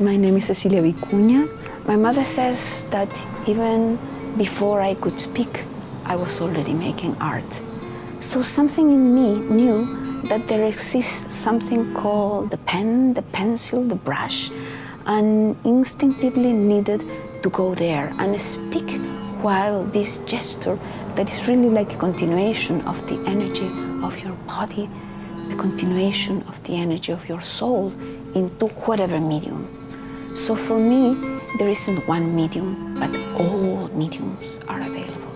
My name is Cecilia Vicuña. My mother says that even before I could speak, I was already making art. So something in me knew that there exists something called the pen, the pencil, the brush, and instinctively needed to go there and speak while this gesture that is really like a continuation of the energy of your body, the continuation of the energy of your soul into whatever medium. So for me, there isn't one medium, but all mediums are available.